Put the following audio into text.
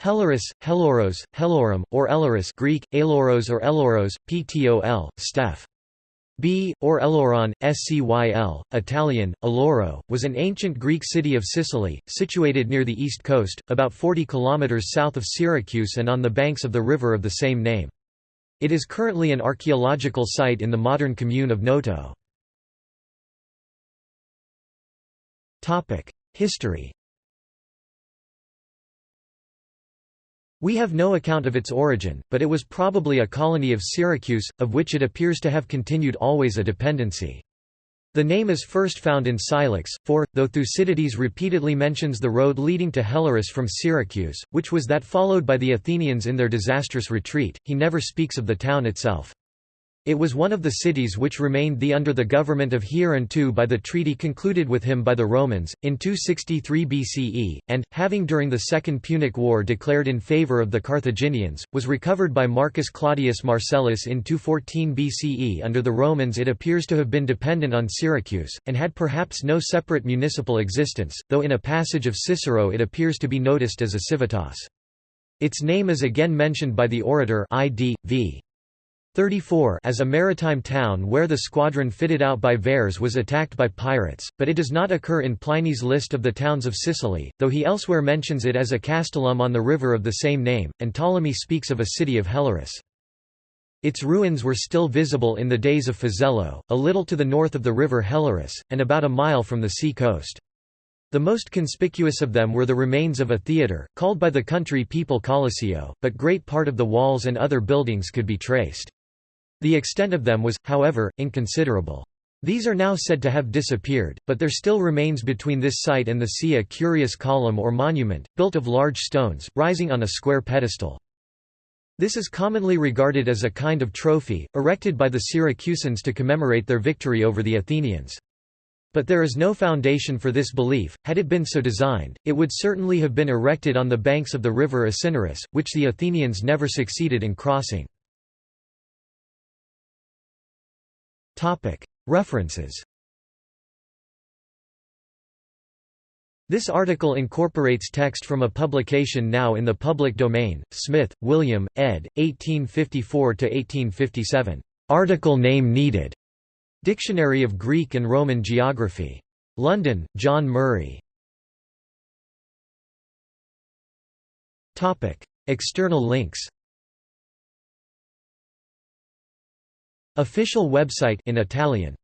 Helorus, Heloros, Helorum, or Elorus Greek, Aloros or Eloros, ptol, steph. B, or Eloron, Scyl, Italian, Aloro, was an ancient Greek city of Sicily, situated near the east coast, about 40 km south of Syracuse and on the banks of the river of the same name. It is currently an archaeological site in the modern commune of Noto. History We have no account of its origin, but it was probably a colony of Syracuse, of which it appears to have continued always a dependency. The name is first found in Scylax, for, though Thucydides repeatedly mentions the road leading to Helorus from Syracuse, which was that followed by the Athenians in their disastrous retreat, he never speaks of the town itself. It was one of the cities which remained the under the government of Hiero by the treaty concluded with him by the Romans, in 263 BCE, and, having during the Second Punic War declared in favour of the Carthaginians, was recovered by Marcus Claudius Marcellus in 214 BCE under the Romans it appears to have been dependent on Syracuse, and had perhaps no separate municipal existence, though in a passage of Cicero it appears to be noticed as a civitas. Its name is again mentioned by the orator Id. v. 34 as a maritime town where the squadron fitted out by Verres was attacked by pirates, but it does not occur in Pliny's list of the towns of Sicily, though he elsewhere mentions it as a castellum on the river of the same name, and Ptolemy speaks of a city of Helorus. Its ruins were still visible in the days of Fazello, a little to the north of the river Helorus, and about a mile from the sea coast. The most conspicuous of them were the remains of a theatre, called by the country people Colosseo, but great part of the walls and other buildings could be traced. The extent of them was, however, inconsiderable. These are now said to have disappeared, but there still remains between this site and the sea a curious column or monument, built of large stones, rising on a square pedestal. This is commonly regarded as a kind of trophy, erected by the Syracusans to commemorate their victory over the Athenians. But there is no foundation for this belief, had it been so designed, it would certainly have been erected on the banks of the river Asinarus, which the Athenians never succeeded in crossing. References This article incorporates text from a publication now in the public domain, Smith, William, ed., 1854–1857. Article name needed. Dictionary of Greek and Roman Geography. London, John Murray. External links Official website in Italian